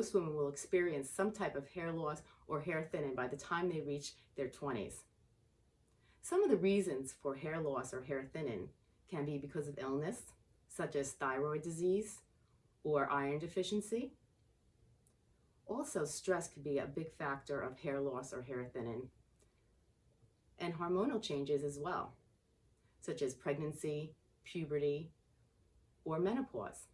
Most women will experience some type of hair loss or hair thinning by the time they reach their 20s. Some of the reasons for hair loss or hair thinning can be because of illness, such as thyroid disease or iron deficiency. Also, stress could be a big factor of hair loss or hair thinning. And hormonal changes as well, such as pregnancy, puberty, or menopause.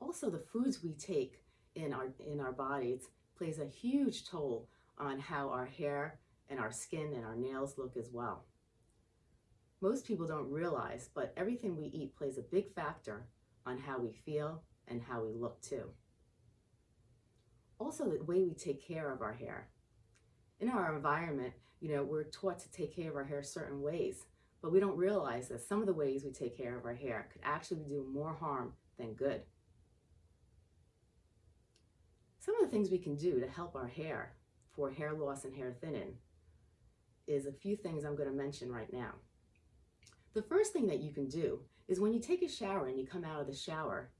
Also, the foods we take in our, in our bodies plays a huge toll on how our hair and our skin and our nails look as well. Most people don't realize, but everything we eat plays a big factor on how we feel and how we look too. Also, the way we take care of our hair. In our environment, you know, we're taught to take care of our hair certain ways, but we don't realize that some of the ways we take care of our hair could actually do more harm than good. Some of the things we can do to help our hair for hair loss and hair thinning is a few things I'm going to mention right now. The first thing that you can do is when you take a shower and you come out of the shower,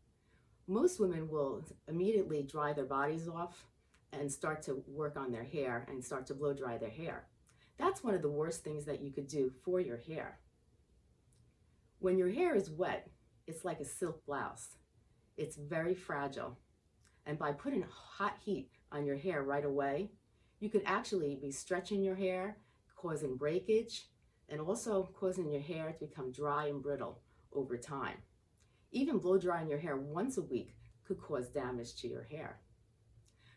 most women will immediately dry their bodies off and start to work on their hair and start to blow dry their hair. That's one of the worst things that you could do for your hair. When your hair is wet, it's like a silk blouse. It's very fragile and by putting hot heat on your hair right away, you could actually be stretching your hair, causing breakage, and also causing your hair to become dry and brittle over time. Even blow drying your hair once a week could cause damage to your hair.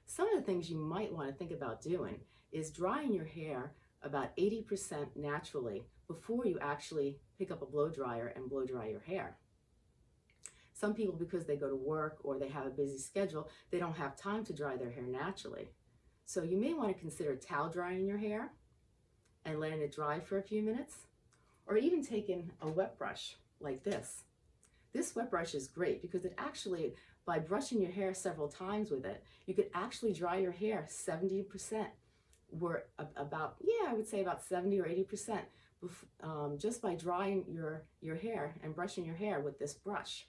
Some of the things you might want to think about doing is drying your hair about 80% naturally before you actually pick up a blow dryer and blow dry your hair. Some people, because they go to work or they have a busy schedule, they don't have time to dry their hair naturally. So you may want to consider towel drying your hair and letting it dry for a few minutes, or even taking a wet brush like this. This wet brush is great because it actually, by brushing your hair several times with it, you could actually dry your hair 70%, Were about, yeah, I would say about 70 or 80%, um, just by drying your, your hair and brushing your hair with this brush.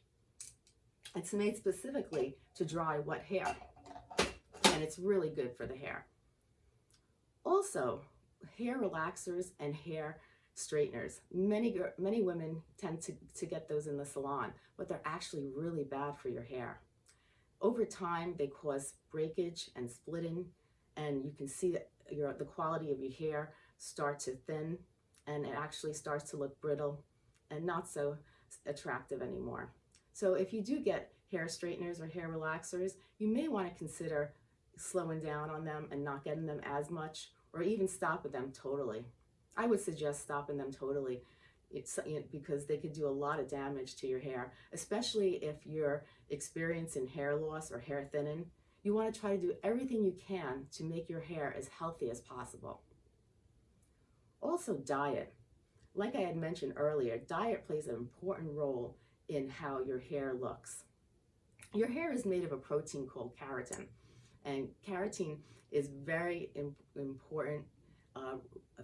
It's made specifically to dry wet hair, and it's really good for the hair. Also, hair relaxers and hair straighteners. Many, many women tend to, to get those in the salon, but they're actually really bad for your hair. Over time, they cause breakage and splitting, and you can see that your, the quality of your hair start to thin, and it actually starts to look brittle and not so attractive anymore. So if you do get hair straighteners or hair relaxers, you may want to consider slowing down on them and not getting them as much or even stopping them totally. I would suggest stopping them totally it's, you know, because they could do a lot of damage to your hair, especially if you're experiencing hair loss or hair thinning. You want to try to do everything you can to make your hair as healthy as possible. Also diet. Like I had mentioned earlier, diet plays an important role in how your hair looks. Your hair is made of a protein called keratin, and keratin is very Im important uh,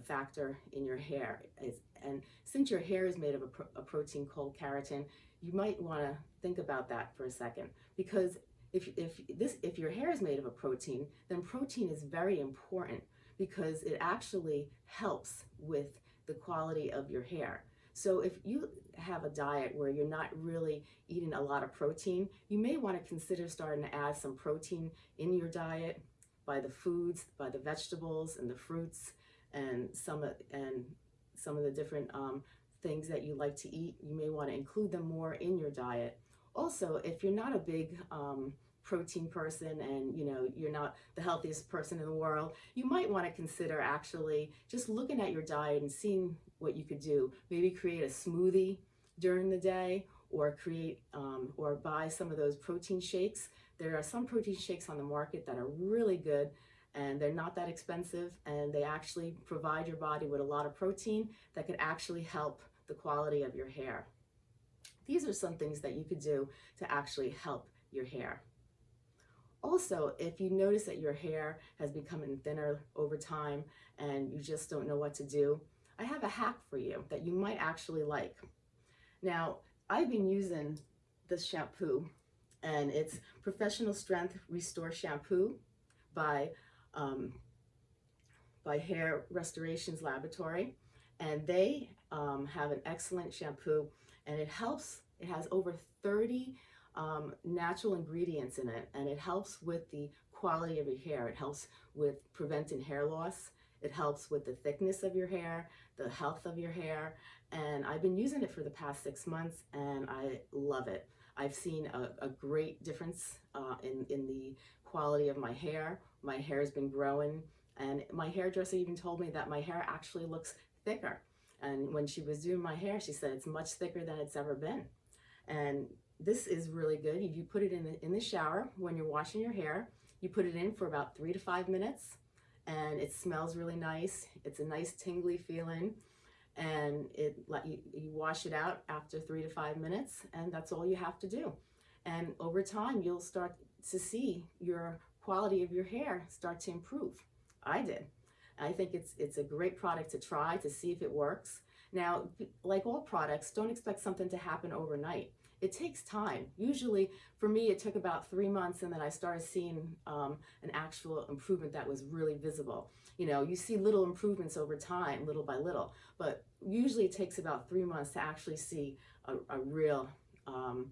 factor in your hair. It's, and since your hair is made of a, pro a protein called keratin, you might want to think about that for a second because if, if, this, if your hair is made of a protein, then protein is very important because it actually helps with the quality of your hair. So if you have a diet where you're not really eating a lot of protein, you may want to consider starting to add some protein in your diet by the foods, by the vegetables and the fruits and some of, and some of the different um, things that you like to eat. You may want to include them more in your diet. Also, if you're not a big um, protein person and you know you're not the healthiest person in the world you might want to consider actually just looking at your diet and seeing what you could do maybe create a smoothie during the day or create um, or buy some of those protein shakes. There are some protein shakes on the market that are really good and they're not that expensive and they actually provide your body with a lot of protein that could actually help the quality of your hair. These are some things that you could do to actually help your hair. Also, if you notice that your hair has become thinner over time and you just don't know what to do, I have a hack for you that you might actually like. Now, I've been using this shampoo and it's Professional Strength Restore Shampoo by, um, by Hair Restorations Laboratory. And they um, have an excellent shampoo and it helps, it has over 30 um, natural ingredients in it and it helps with the quality of your hair. It helps with preventing hair loss. It helps with the thickness of your hair, the health of your hair, and I've been using it for the past six months and I love it. I've seen a, a great difference uh, in, in the quality of my hair. My hair has been growing and my hairdresser even told me that my hair actually looks thicker. And when she was doing my hair, she said it's much thicker than it's ever been. And this is really good. If you put it in the, in the shower when you're washing your hair. You put it in for about three to five minutes and it smells really nice. It's a nice tingly feeling and it let you, you wash it out after three to five minutes and that's all you have to do. And over time, you'll start to see your quality of your hair start to improve. I did. I think it's, it's a great product to try to see if it works. Now, like all products, don't expect something to happen overnight it takes time. Usually for me, it took about three months and then I started seeing um, an actual improvement that was really visible. You know, you see little improvements over time, little by little, but usually it takes about three months to actually see a, a real um,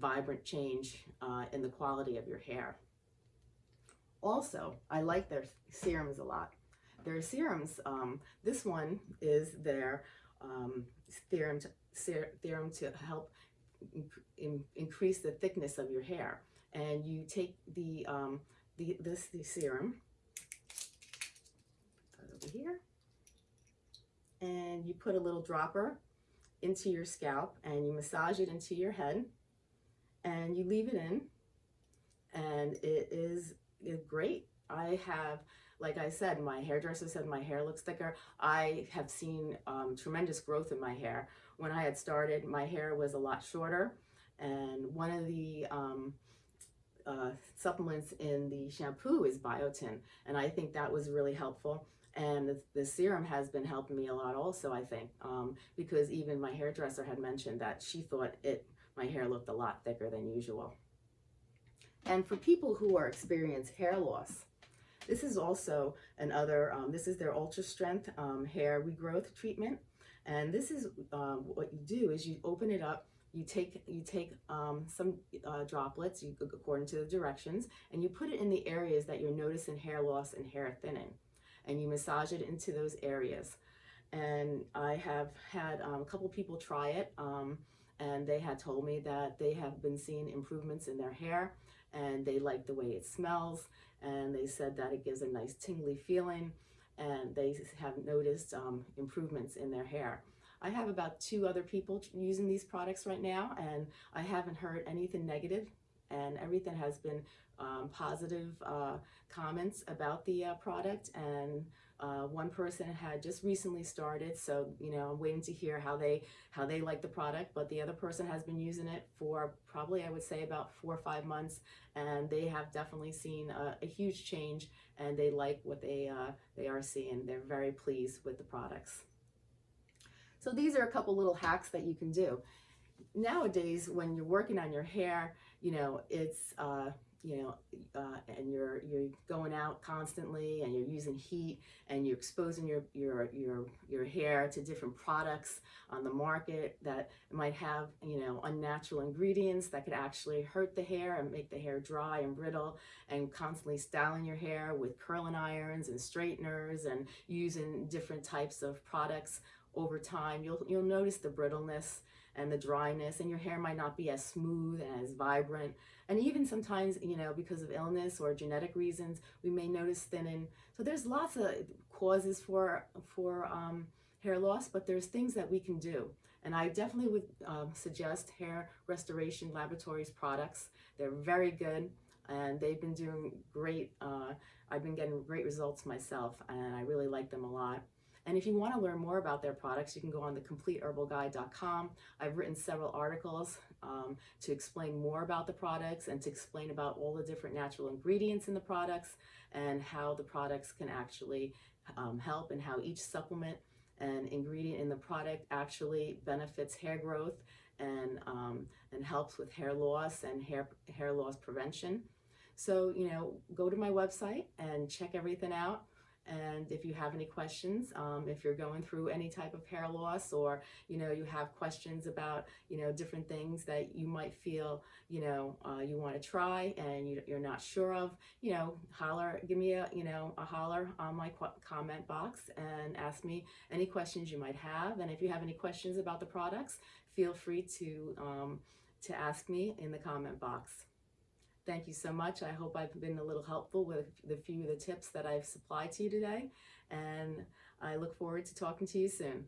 vibrant change uh, in the quality of your hair. Also, I like their serums a lot. Their serums, um, this one is their um, serum, to, serum to help in, increase the thickness of your hair. And you take the, um, the this the serum, over here, and you put a little dropper into your scalp and you massage it into your head and you leave it in and it is, is great. I have like I said, my hairdresser said my hair looks thicker. I have seen um, tremendous growth in my hair. When I had started, my hair was a lot shorter. And one of the um, uh, supplements in the shampoo is biotin. And I think that was really helpful. And the, serum has been helping me a lot also, I think, um, because even my hairdresser had mentioned that she thought it my hair looked a lot thicker than usual. And for people who are experience hair loss, this is also another, um, this is their Ultra Strength um, Hair Regrowth Treatment. And this is um, what you do is you open it up, you take you take um, some uh, droplets you, according to the directions, and you put it in the areas that you're noticing hair loss and hair thinning. And you massage it into those areas. And I have had um, a couple people try it, um, and they had told me that they have been seeing improvements in their hair, and they like the way it smells and they said that it gives a nice tingly feeling and they have noticed um, improvements in their hair. I have about two other people using these products right now and I haven't heard anything negative and everything has been um, positive uh, comments about the uh, product and uh, one person had just recently started, so you know I'm waiting to hear how they how they like the product. But the other person has been using it for probably I would say about four or five months, and they have definitely seen a, a huge change, and they like what they uh, they are seeing. They're very pleased with the products. So these are a couple little hacks that you can do. Nowadays, when you're working on your hair, you know it's uh, you know, uh, and you're you're going out constantly, and you're using heat, and you're exposing your your your your hair to different products on the market that might have you know unnatural ingredients that could actually hurt the hair and make the hair dry and brittle, and constantly styling your hair with curling irons and straighteners, and using different types of products over time. You'll you'll notice the brittleness and the dryness and your hair might not be as smooth and as vibrant. And even sometimes, you know, because of illness or genetic reasons, we may notice thinning. So there's lots of causes for, for um, hair loss, but there's things that we can do. And I definitely would um, suggest Hair Restoration Laboratories products. They're very good and they've been doing great. Uh, I've been getting great results myself and I really like them a lot. And if you want to learn more about their products, you can go on the CompleteHerbalGuide.com. I've written several articles um, to explain more about the products and to explain about all the different natural ingredients in the products and how the products can actually um, help and how each supplement and ingredient in the product actually benefits hair growth and, um, and helps with hair loss and hair, hair loss prevention. So, you know, go to my website and check everything out. And if you have any questions, um, if you're going through any type of hair loss or, you know, you have questions about, you know, different things that you might feel, you know, uh, you want to try and you, you're not sure of, you know, holler, give me a, you know, a holler on my comment box and ask me any questions you might have. And if you have any questions about the products, feel free to, um, to ask me in the comment box. Thank you so much. I hope I've been a little helpful with the few of the tips that I've supplied to you today. And I look forward to talking to you soon.